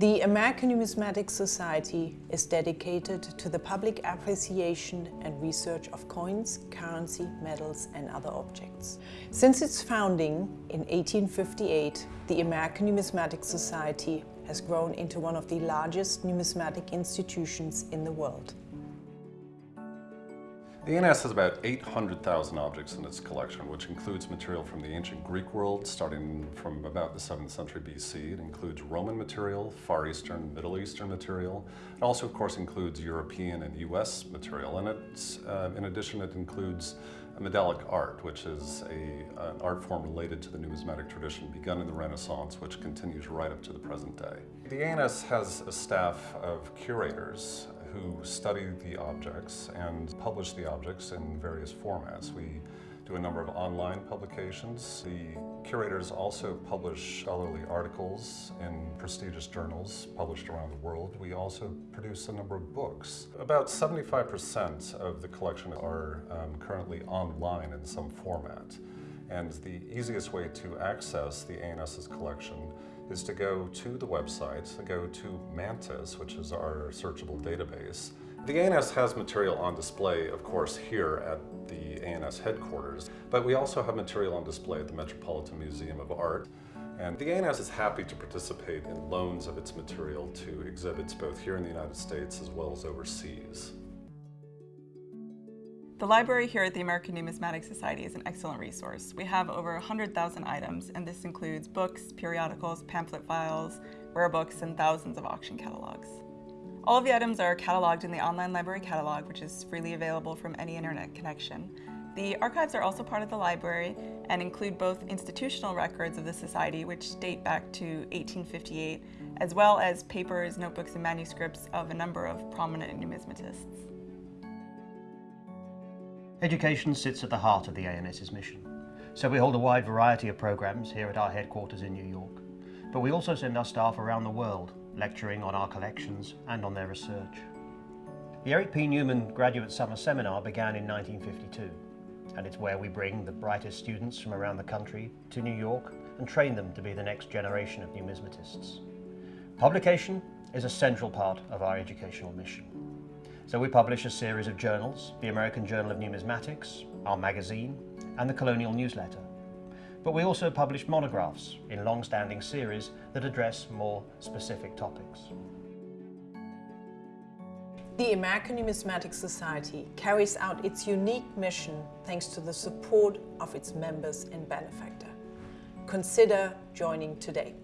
The American Numismatic Society is dedicated to the public appreciation and research of coins, currency, medals and other objects. Since its founding in 1858, the American Numismatic Society has grown into one of the largest numismatic institutions in the world. The ANS has about 800,000 objects in its collection, which includes material from the ancient Greek world, starting from about the 7th century BC. It includes Roman material, Far Eastern, Middle Eastern material. It also, of course, includes European and US material. And it's, uh, in addition, it includes medallic art, which is a, an art form related to the numismatic tradition begun in the Renaissance, which continues right up to the present day. The ANS has a staff of curators who study the objects and publish the objects in various formats. We do a number of online publications. The curators also publish scholarly articles in prestigious journals published around the world. We also produce a number of books. About 75% of the collection are um, currently online in some format. And the easiest way to access the ANS's collection is to go to the website, to go to Mantis, which is our searchable database. The ANS has material on display, of course, here at the ANS headquarters, but we also have material on display at the Metropolitan Museum of Art. And the ANS is happy to participate in loans of its material to exhibits both here in the United States as well as overseas. The library here at the American Numismatic Society is an excellent resource. We have over 100,000 items, and this includes books, periodicals, pamphlet files, rare books, and thousands of auction catalogs. All of the items are cataloged in the online library catalog, which is freely available from any internet connection. The archives are also part of the library and include both institutional records of the Society, which date back to 1858, as well as papers, notebooks, and manuscripts of a number of prominent numismatists. Education sits at the heart of the ANS's mission. So we hold a wide variety of programs here at our headquarters in New York. But we also send our staff around the world, lecturing on our collections and on their research. The Eric P. Newman Graduate Summer Seminar began in 1952, and it's where we bring the brightest students from around the country to New York and train them to be the next generation of numismatists. Publication is a central part of our educational mission. So we publish a series of journals, the American Journal of Numismatics, our magazine, and the Colonial Newsletter. But we also publish monographs in long-standing series that address more specific topics. The American Numismatic Society carries out its unique mission thanks to the support of its members and benefactor. Consider joining today.